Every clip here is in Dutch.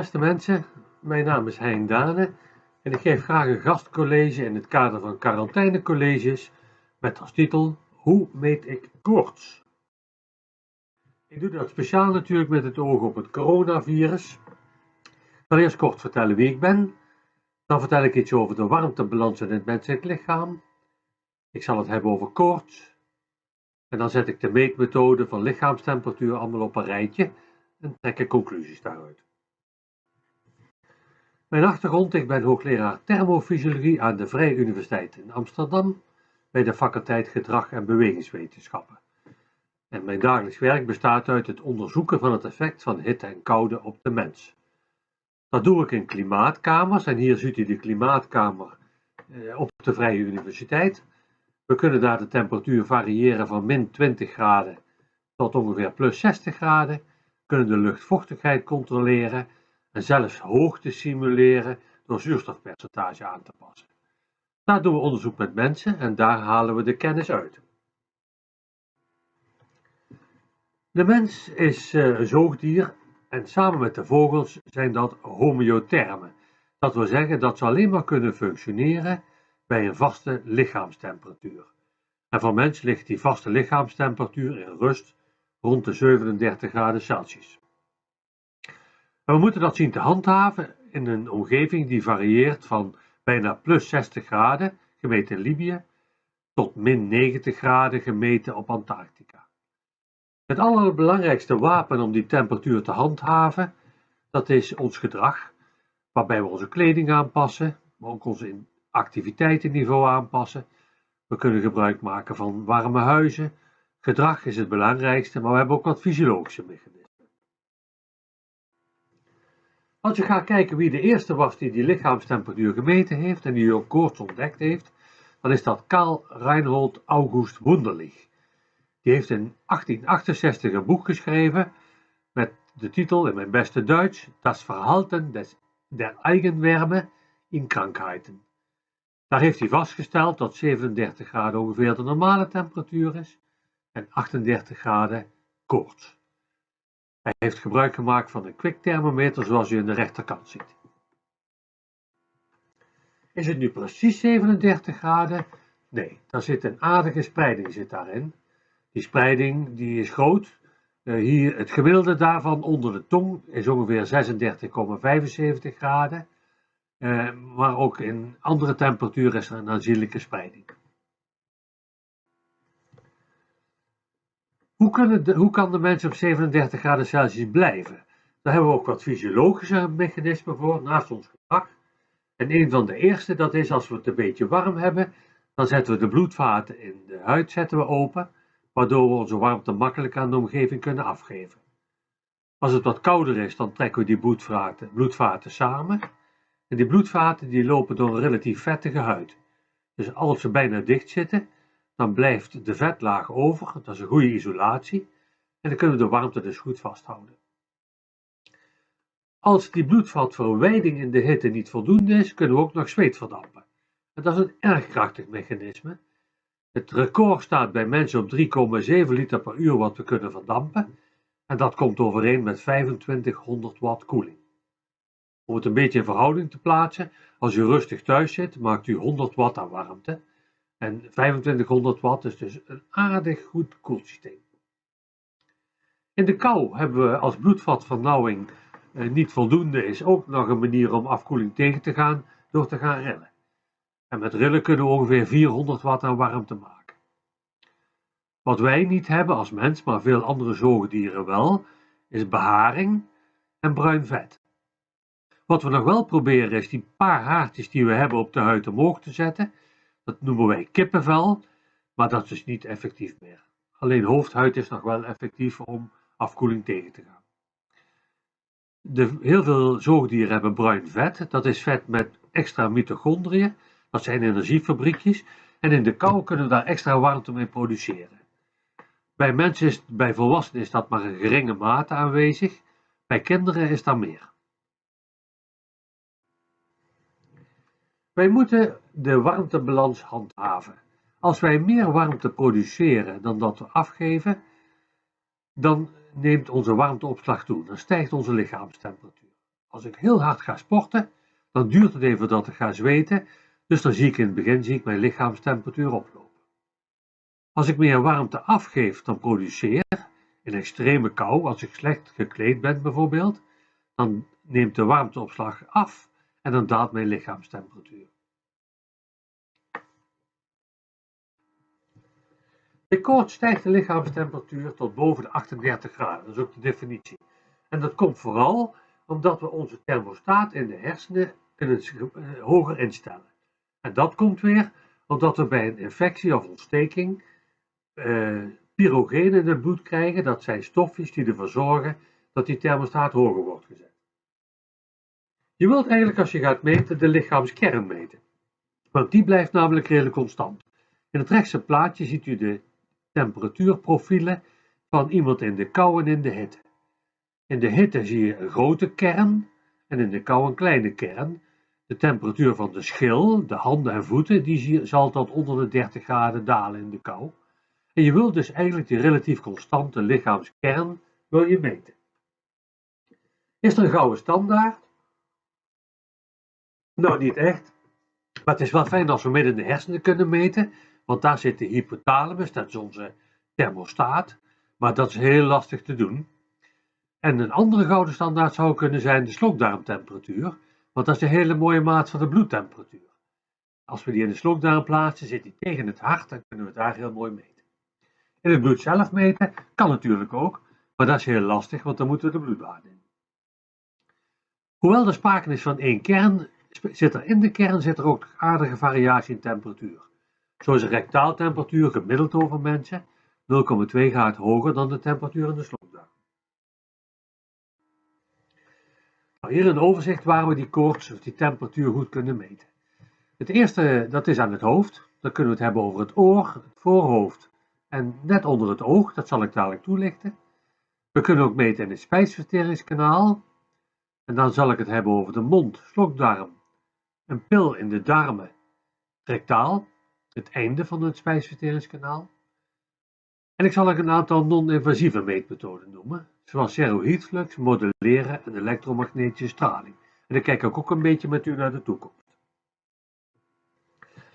Beste mensen, mijn naam is Hein Dane en ik geef graag een gastcollege in het kader van quarantainecolleges met als titel Hoe meet ik koorts? Ik doe dat speciaal natuurlijk met het oog op het coronavirus. Ik zal eerst kort vertellen wie ik ben, dan vertel ik iets over de warmtebalans in het menselijk lichaam. Ik zal het hebben over koorts en dan zet ik de meetmethode van lichaamstemperatuur allemaal op een rijtje en trek ik conclusies daaruit. Mijn achtergrond, ik ben hoogleraar thermofysiologie aan de Vrije Universiteit in Amsterdam bij de faculteit Gedrag en Bewegingswetenschappen. En mijn dagelijks werk bestaat uit het onderzoeken van het effect van hitte en koude op de mens. Dat doe ik in klimaatkamers en hier ziet u de klimaatkamer eh, op de Vrije Universiteit. We kunnen daar de temperatuur variëren van min 20 graden tot ongeveer plus 60 graden, kunnen de luchtvochtigheid controleren en zelfs hoogte simuleren door zuurstofpercentage aan te passen. Daar doen we onderzoek met mensen en daar halen we de kennis uit. De mens is eh, een zoogdier en samen met de vogels zijn dat homeothermen. Dat wil zeggen dat ze alleen maar kunnen functioneren bij een vaste lichaamstemperatuur. En voor mens ligt die vaste lichaamstemperatuur in rust rond de 37 graden Celsius. We moeten dat zien te handhaven in een omgeving die varieert van bijna plus 60 graden, gemeten in Libië, tot min 90 graden, gemeten op Antarctica. Het allerbelangrijkste wapen om die temperatuur te handhaven, dat is ons gedrag, waarbij we onze kleding aanpassen, maar ook onze activiteitenniveau aanpassen. We kunnen gebruik maken van warme huizen. Gedrag is het belangrijkste, maar we hebben ook wat fysiologische mechanismen. Als je gaat kijken wie de eerste was die die lichaamstemperatuur gemeten heeft en die ook koorts ontdekt heeft, dan is dat Karl Reinhold August Wunderlich. Die heeft in 1868 een boek geschreven met de titel in mijn beste Duits Das Verhalten des, der Eigenwärme in Krankheiten. Daar heeft hij vastgesteld dat 37 graden ongeveer de normale temperatuur is en 38 graden koorts. Hij heeft gebruik gemaakt van een kwikthermometer zoals u in de rechterkant ziet. Is het nu precies 37 graden? Nee, daar zit een aardige spreiding zit daarin. Die spreiding die is groot. Uh, hier, het gemiddelde daarvan onder de tong is ongeveer 36,75 graden. Uh, maar ook in andere temperaturen is er een aanzienlijke spreiding. Hoe, kunnen de, hoe kan de mens op 37 graden Celsius blijven? Daar hebben we ook wat fysiologische mechanismen voor, naast ons gedrag. En een van de eerste, dat is als we het een beetje warm hebben, dan zetten we de bloedvaten in de huid zetten we open, waardoor we onze warmte makkelijk aan de omgeving kunnen afgeven. Als het wat kouder is, dan trekken we die bloedvaten, bloedvaten samen. En die bloedvaten die lopen door een relatief vettige huid. Dus als ze bijna dicht zitten, dan blijft de vetlaag over, dat is een goede isolatie, en dan kunnen we de warmte dus goed vasthouden. Als die bloedvatverwijding in de hitte niet voldoende is, kunnen we ook nog zweet verdampen. En dat is een erg krachtig mechanisme. Het record staat bij mensen op 3,7 liter per uur wat we kunnen verdampen, en dat komt overeen met 2500 watt koeling. Om het een beetje in verhouding te plaatsen, als u rustig thuis zit, maakt u 100 watt aan warmte, en 2500 watt is dus een aardig goed koelsysteem. In de kou hebben we als bloedvatvernauwing eh, niet voldoende is ook nog een manier om afkoeling tegen te gaan door te gaan rillen. En met rillen kunnen we ongeveer 400 watt aan warmte maken. Wat wij niet hebben als mens, maar veel andere zoogdieren wel, is beharing en bruin vet. Wat we nog wel proberen is die paar haartjes die we hebben op de huid omhoog te zetten dat noemen wij kippenvel, maar dat is niet effectief meer. Alleen hoofdhuid is nog wel effectief om afkoeling tegen te gaan. De, heel veel zoogdieren hebben bruin vet. Dat is vet met extra mitochondriën. Dat zijn energiefabriekjes. En in de kou kunnen we daar extra warmte mee produceren. Bij mensen is, bij volwassenen is dat maar een geringe mate aanwezig. Bij kinderen is dat meer. Wij moeten de warmtebalans handhaven. Als wij meer warmte produceren dan dat we afgeven, dan neemt onze warmteopslag toe, dan stijgt onze lichaamstemperatuur. Als ik heel hard ga sporten, dan duurt het even voordat ik ga zweten, dus dan zie ik in het begin zie ik mijn lichaamstemperatuur oplopen. Als ik meer warmte afgeef dan produceer, in extreme kou, als ik slecht gekleed ben bijvoorbeeld, dan neemt de warmteopslag af en dan daalt mijn lichaamstemperatuur. Bij koorts stijgt de lichaamstemperatuur tot boven de 38 graden, dat is ook de definitie. En dat komt vooral omdat we onze thermostaat in de hersenen kunnen eh, hoger instellen. En dat komt weer omdat we bij een infectie of ontsteking uh, pyrogenen in het bloed krijgen. Dat zijn stofjes die ervoor zorgen dat die thermostaat hoger wordt gezet. Je wilt eigenlijk als je gaat meten de lichaamskern meten. Want die blijft namelijk redelijk constant. In het rechtse plaatje ziet u de temperatuurprofielen van iemand in de kou en in de hitte. In de hitte zie je een grote kern en in de kou een kleine kern. De temperatuur van de schil, de handen en voeten, die zal tot onder de 30 graden dalen in de kou. En je wilt dus eigenlijk die relatief constante lichaamskern wil je meten. Is er een gouden standaard? Nou, niet echt. Maar het is wel fijn als we midden in de hersenen kunnen meten, want daar zit de hypothalamus, dat is onze thermostaat. Maar dat is heel lastig te doen. En een andere gouden standaard zou kunnen zijn de slokdarmtemperatuur, want dat is de hele mooie maat van de bloedtemperatuur. Als we die in de slokdarm plaatsen, zit die tegen het hart en kunnen we het daar heel mooi meten. In het bloed zelf meten kan natuurlijk ook, maar dat is heel lastig, want dan moeten we de bloedwaarde in. Hoewel er sprake is van één kern, zit er in de kern zit er ook aardige variatie in temperatuur. Zo is de rectaaltemperatuur gemiddeld over mensen 0,2 graden hoger dan de temperatuur in de slokdarm. Nou, hier een overzicht waar we die koorts of die temperatuur goed kunnen meten. Het eerste, dat is aan het hoofd. Dan kunnen we het hebben over het oor, het voorhoofd en net onder het oog. Dat zal ik dadelijk toelichten. We kunnen ook meten in het spijsverteringskanaal. En dan zal ik het hebben over de mond, slokdarm, een pil in de darmen, rectaal, het einde van het spijsverteringskanaal. En ik zal ook een aantal non-invasieve meetmethoden noemen, zoals ceroheatflux, modelleren en elektromagnetische straling. En dan kijk ik ook een beetje met u naar de toekomst.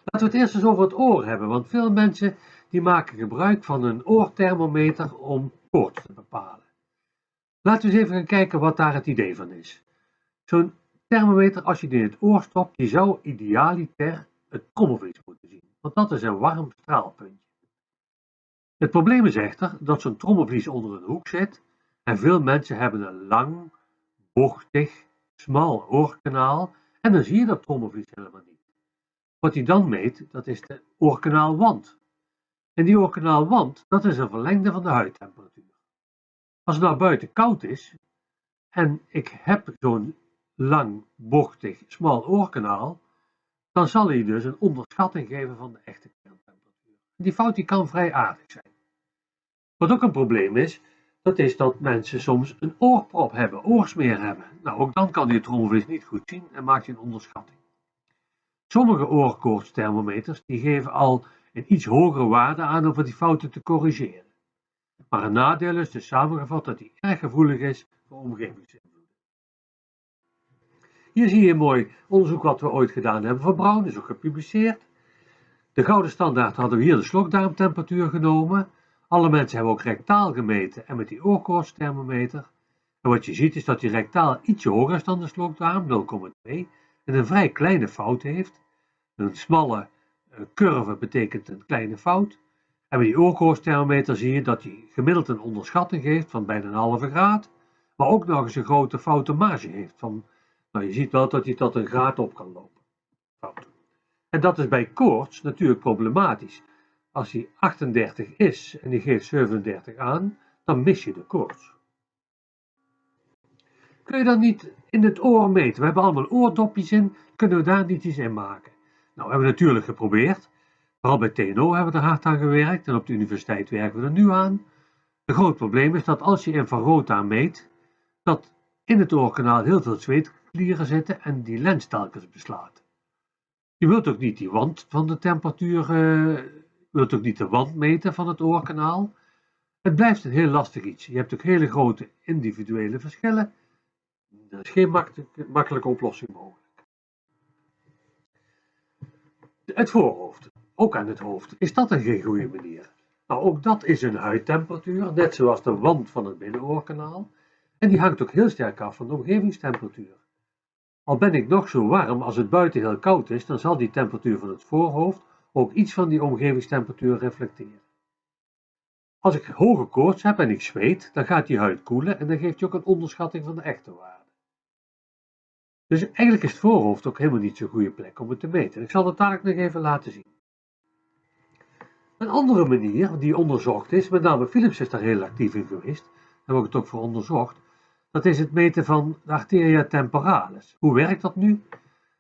Laten we het eerst eens over het oor hebben, want veel mensen die maken gebruik van een oorthermometer om koorts te bepalen. Laten we eens even gaan kijken wat daar het idee van is. Zo'n als je die in het oor stopt, die zou idealiter het trommelvlies moeten zien, want dat is een warm straalpuntje. Het probleem is echter dat zo'n trommelvlies onder een hoek zit en veel mensen hebben een lang, bochtig, smal oorkanaal en dan zie je dat trommelvlies helemaal niet. Wat hij dan meet, dat is de oorkanaalwand. En die oorkanaalwand, dat is een verlengde van de huidtemperatuur. Als het nou buiten koud is en ik heb zo'n lang, bochtig, smal oorkanaal, dan zal hij dus een onderschatting geven van de echte kerntemperatuur. Die fout die kan vrij aardig zijn. Wat ook een probleem is, dat is dat mensen soms een oorprop hebben, oorsmeer hebben. Nou, ook dan kan die trommelvlies niet goed zien en maakt hij een onderschatting. Sommige oorkoortsthermometers die geven al een iets hogere waarde aan om die fouten te corrigeren. Maar een nadeel is dus samengevat dat hij erg gevoelig is voor omgevingsinvloeden. Hier zie je een mooi onderzoek wat we ooit gedaan hebben voor Brown, is ook gepubliceerd. De gouden standaard hadden we hier de slokdarmtemperatuur genomen. Alle mensen hebben ook rectaal gemeten en met die oorkoortsthermometer. En wat je ziet is dat die rectaal ietsje hoger is dan de slokdarm, 0,2, en een vrij kleine fout heeft. Een smalle eh, curve betekent een kleine fout. En bij die oorkoortsthermometer zie je dat hij gemiddeld een onderschatting geeft van bijna een halve graad, maar ook nog eens een grote foute marge heeft. Van, nou, je ziet wel dat hij tot een graad op kan lopen. En dat is bij koorts natuurlijk problematisch. Als hij 38 is en die geeft 37 aan, dan mis je de koorts. Kun je dan niet in het oor meten? We hebben allemaal oordopjes in, kunnen we daar niet iets in maken? Nou, we hebben natuurlijk geprobeerd. Vooral bij TNO hebben we er hard aan gewerkt en op de universiteit werken we er nu aan. Een groot probleem is dat als je infrarood aan meet, dat in het oorkanaal heel veel zweetklieren zitten en die lens telkens beslaat. Je wilt ook niet die wand van de temperatuur, uh, wilt ook niet de wand meten van het oorkanaal. Het blijft een heel lastig iets. Je hebt ook hele grote individuele verschillen. Dan is geen makkelijke, makkelijke oplossing mogelijk. Het voorhoofd, ook aan het hoofd, is dat een geen goede manier? Nou, ook dat is een huidtemperatuur, net zoals de wand van het binnenoorkanaal. En die hangt ook heel sterk af van de omgevingstemperatuur. Al ben ik nog zo warm, als het buiten heel koud is, dan zal die temperatuur van het voorhoofd ook iets van die omgevingstemperatuur reflecteren. Als ik hoge koorts heb en ik zweet, dan gaat die huid koelen en dan geeft je ook een onderschatting van de echte waarde. Dus eigenlijk is het voorhoofd ook helemaal niet zo'n goede plek om het te meten. Ik zal het dadelijk nog even laten zien. Een andere manier die onderzocht is, met name Philips is daar heel actief in geweest, daar heb ik het ook voor onderzocht, dat is het meten van de arteria temporalis. Hoe werkt dat nu?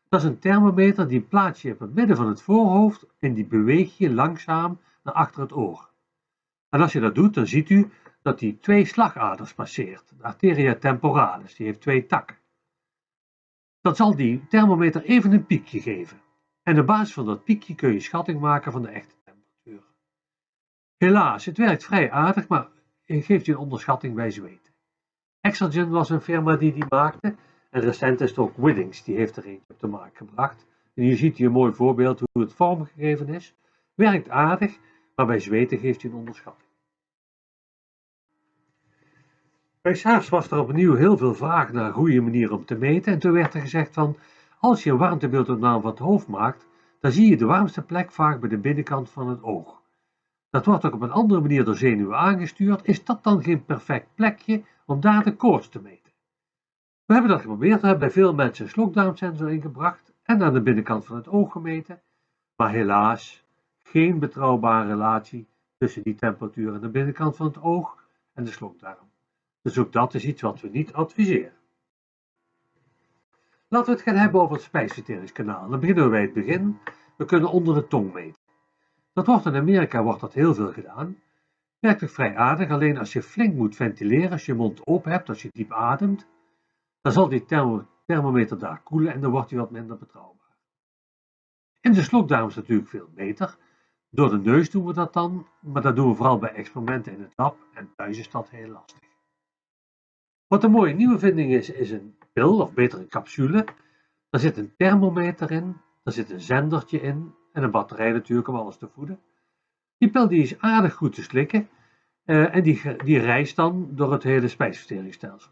Dat is een thermometer die plaats je op het midden van het voorhoofd en die beweeg je langzaam naar achter het oor. En als je dat doet, dan ziet u dat die twee slagaders passeert. De arteria temporalis, die heeft twee takken. Dan zal die thermometer even een piekje geven. En op basis van dat piekje kun je schatting maken van de echte temperatuur. Helaas, het werkt vrij aardig, maar geeft je een onderschatting bij zweten. Exergen was een firma die die maakte en recent is het ook Widdings, die heeft er eentje op de markt gebracht. En hier ziet u een mooi voorbeeld hoe het vormgegeven is. Werkt aardig, maar bij zweten geeft u een onderschatting. Bij SARS was er opnieuw heel veel vraag naar een goede manier om te meten en toen werd er gezegd van als je een warmtebeeldopname van het hoofd maakt, dan zie je de warmste plek vaak bij de binnenkant van het oog. Dat wordt ook op een andere manier door zenuwen aangestuurd. Is dat dan geen perfect plekje om daar de koorts te meten? We hebben dat geprobeerd, we hebben bij veel mensen een slokdarmsensor ingebracht en aan de binnenkant van het oog gemeten, maar helaas geen betrouwbare relatie tussen die temperatuur aan de binnenkant van het oog en de slokdarm. Dus ook dat is iets wat we niet adviseren. Laten we het gaan hebben over het spijsverteringskanaal. Dan beginnen we bij het begin. We kunnen onder de tong meten. Dat wordt in Amerika wordt dat heel veel gedaan. Werkt vrij aardig, alleen als je flink moet ventileren, als je mond open hebt, als je diep ademt, dan zal die thermometer daar koelen en dan wordt hij wat minder betrouwbaar. In de slokdarm is het natuurlijk veel beter. Door de neus doen we dat dan, maar dat doen we vooral bij experimenten in het lab en thuis is dat heel lastig. Wat een mooie nieuwe vinding is, is een pil, of beter een capsule. Daar zit een thermometer in, daar zit een zendertje in en een batterij natuurlijk om alles te voeden. Die pil die is aardig goed te slikken en die, die reist dan door het hele spijsverteringsstelsel.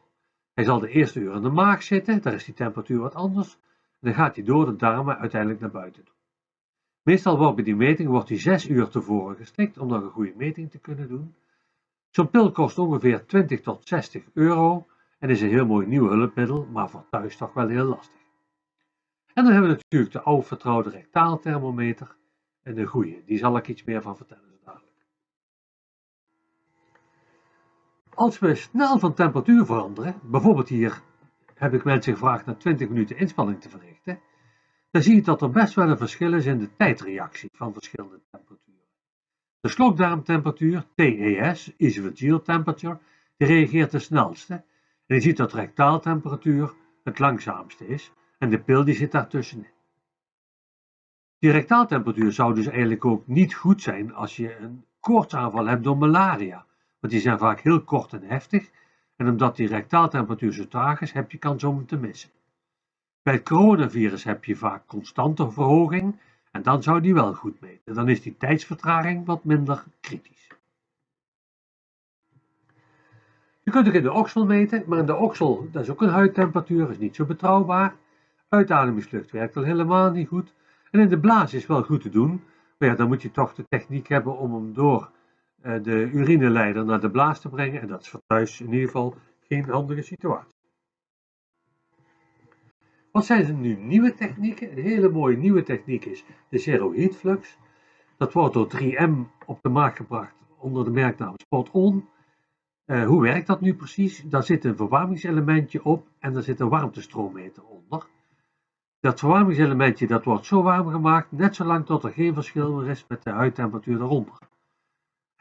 Hij zal de eerste uur in de maag zitten, daar is die temperatuur wat anders. Dan gaat hij door de darmen uiteindelijk naar buiten toe. Meestal wordt bij die meting wordt hij 6 uur tevoren gestikt om nog een goede meting te kunnen doen. Zo'n pil kost ongeveer 20 tot 60 euro en is een heel mooi nieuw hulpmiddel, maar voor thuis toch wel heel lastig. En dan hebben we natuurlijk de oude vertrouwde rectaalthermometer en de goede, die zal ik iets meer van vertellen zo dadelijk. Als we snel van temperatuur veranderen, bijvoorbeeld hier heb ik mensen gevraagd na 20 minuten inspanning te verrichten, dan zie je dat er best wel een verschil is in de tijdreactie van verschillende temperaturen. De slokdarmtemperatuur, TES, esophageal temperature, die reageert de snelste en je ziet dat rectaaltemperatuur het langzaamste is en de pil die zit daartussenin. Die rectaaltemperatuur zou dus eigenlijk ook niet goed zijn als je een koortsaanval hebt door malaria, want die zijn vaak heel kort en heftig en omdat die rectaaltemperatuur zo traag is, heb je kans om hem te missen. Bij het coronavirus heb je vaak constante verhoging en dan zou die wel goed meten. Dan is die tijdsvertraging wat minder kritisch. Je kunt ook in de oksel meten, maar in de oksel, dat is ook een huidtemperatuur, is niet zo betrouwbaar. Uitademingslucht werkt al helemaal niet goed. En in de blaas is wel goed te doen, maar ja, dan moet je toch de techniek hebben om hem door de urineleider naar de blaas te brengen. En dat is voor thuis in ieder geval geen handige situatie. Wat zijn er nu nieuwe technieken? Een hele mooie nieuwe techniek is de Zero Heat Flux. Dat wordt door 3M op de markt gebracht onder de merknaam Spot On. Uh, hoe werkt dat nu precies? Daar zit een verwarmingselementje op en daar zit een warmtestroommeter onder. Dat verwarmingselementje dat wordt zo warm gemaakt, net zolang tot er geen verschil meer is met de huidtemperatuur eronder.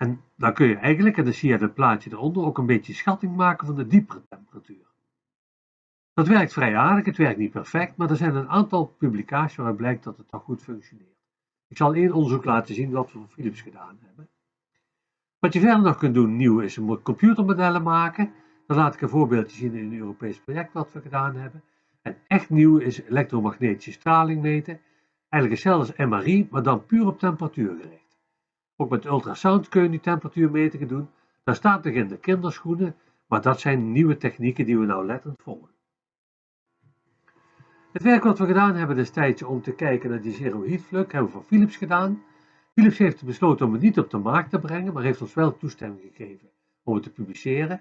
En dan kun je eigenlijk, en dan zie je het plaatje eronder, ook een beetje schatting maken van de diepere temperatuur. Dat werkt vrij aardig, het werkt niet perfect, maar er zijn een aantal publicaties waaruit blijkt dat het toch goed functioneert. Ik zal één onderzoek laten zien wat we voor Philips gedaan hebben. Wat je verder nog kunt doen nieuw is computermodellen maken. Dan laat ik een voorbeeldje zien in een Europees project wat we gedaan hebben. En echt nieuw is elektromagnetische straling meten. Eigenlijk hetzelfde als MRI, maar dan puur op temperatuur gericht. Ook met ultrasound kun je die temperatuurmetingen doen. Dat staat nog in de kinderschoenen, maar dat zijn nieuwe technieken die we nauwlettend volgen. Het werk wat we gedaan hebben destijds om te kijken naar die zero heat flux hebben we voor Philips gedaan. Philips heeft besloten om het niet op de markt te brengen, maar heeft ons wel toestemming gegeven om het te publiceren.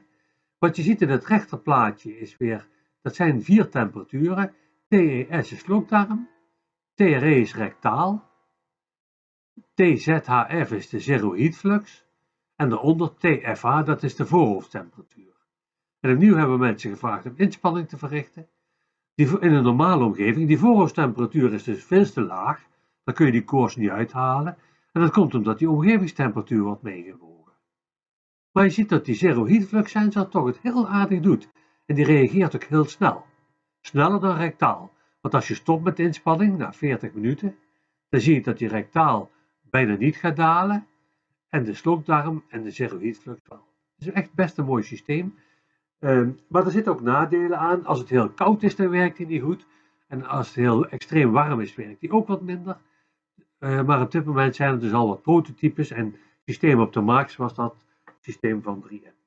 Wat je ziet in het rechterplaatje is weer, dat zijn vier temperaturen. TES is slokdarm, TRE is rectaal, TZHF is de zero heat flux en daaronder TFH, dat is de voorhoofdtemperatuur. En opnieuw hebben mensen gevraagd om inspanning te verrichten. Die, in een normale omgeving, die voorhoofdtemperatuur is dus veel te laag, dan kun je die koers niet uithalen. En dat komt omdat die omgevingstemperatuur wordt meegewogen. Maar je ziet dat die zero heat flux sensor toch het heel aardig doet. En die reageert ook heel snel. Sneller dan rectaal. Want als je stopt met de inspanning na 40 minuten, dan zie je dat die rectaal bijna niet gaat dalen. En de slokdarm en de zero heat flux wel. Het is echt best een mooi systeem. Ehm, maar er zitten ook nadelen aan. Als het heel koud is, dan werkt hij niet goed. En als het heel extreem warm is, werkt hij ook wat minder. Uh, maar op dit moment zijn er dus al wat prototypes en systemen op de markt, zoals dat systeem van 3M.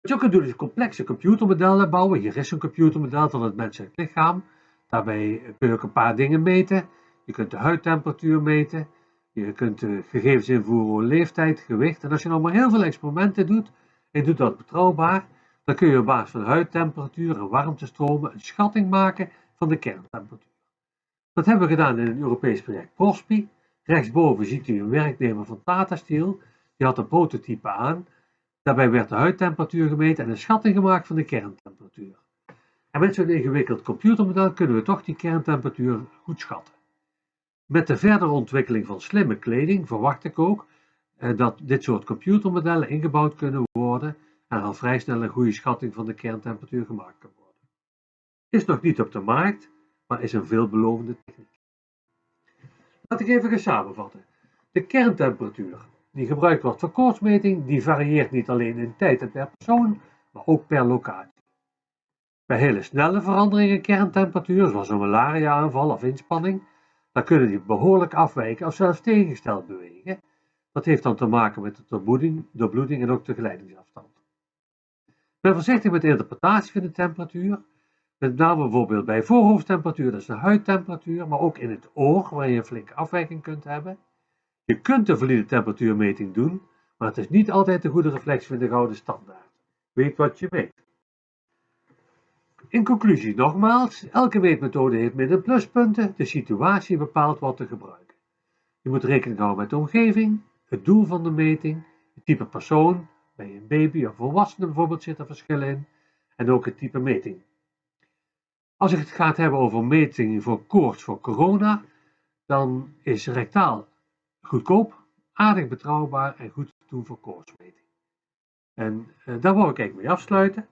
Wat je ook kunt doen is complexe computermodellen bouwen. Hier is een computermodel van het menselijk lichaam. Daarbij kun je ook een paar dingen meten. Je kunt de huidtemperatuur meten. Je kunt de gegevens invoeren over leeftijd, gewicht. En als je nou maar heel veel experimenten doet, en doet dat betrouwbaar, dan kun je op basis van huidtemperatuur en warmtestromen een schatting maken van de kerntemperatuur. Dat hebben we gedaan in een Europees project PROSPI. Rechtsboven ziet u een werknemer van Tata Steel. Die had een prototype aan. Daarbij werd de huidtemperatuur gemeten en een schatting gemaakt van de kerntemperatuur. En met zo'n ingewikkeld computermodel kunnen we toch die kerntemperatuur goed schatten. Met de verdere ontwikkeling van slimme kleding verwacht ik ook eh, dat dit soort computermodellen ingebouwd kunnen worden en al vrij snel een goede schatting van de kerntemperatuur gemaakt kan worden. Is nog niet op de markt, maar is een veelbelovende techniek. Laat ik even gaan samenvatten. De kerntemperatuur die gebruikt wordt voor koortsmeting, die varieert niet alleen in tijd en per persoon, maar ook per locatie. Bij hele snelle veranderingen in kerntemperatuur, zoals een malaria-aanval of inspanning, dan kunnen die behoorlijk afwijken of zelfs tegengesteld bewegen. Dat heeft dan te maken met de doorbloeding, doorbloeding en ook de geleidingsafstand. Ben voorzichtig met de interpretatie van de temperatuur, met name bijvoorbeeld bij voorhoofdtemperatuur, dat is de huidtemperatuur, maar ook in het oor, waar je een flinke afwijking kunt hebben. Je kunt een valide temperatuurmeting doen, maar het is niet altijd de goede reflectie van de gouden standaard. Weet wat je meet. In conclusie nogmaals, elke meetmethode heeft min- en pluspunten, de situatie bepaalt wat te gebruiken. Je moet rekening houden met de omgeving, het doel van de meting, het type persoon, bij een baby of volwassene bijvoorbeeld zit er verschil in, en ook het type meting. Als je het gaat hebben over metingen voor koorts voor corona, dan is rectaal goedkoop, aardig betrouwbaar en goed te doen voor koortsmeting. En uh, daar wil ik eigenlijk mee afsluiten.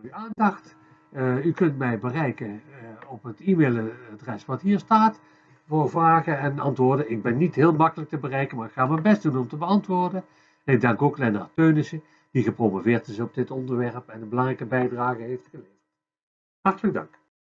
Voor uw aandacht. Uh, u kunt mij bereiken uh, op het e-mailadres wat hier staat voor vragen en antwoorden. Ik ben niet heel makkelijk te bereiken, maar ik ga mijn best doen om te beantwoorden. En ik dank ook Lennart Teunissen, die gepromoveerd is op dit onderwerp en een belangrijke bijdrage heeft geleverd. Hartelijk dank.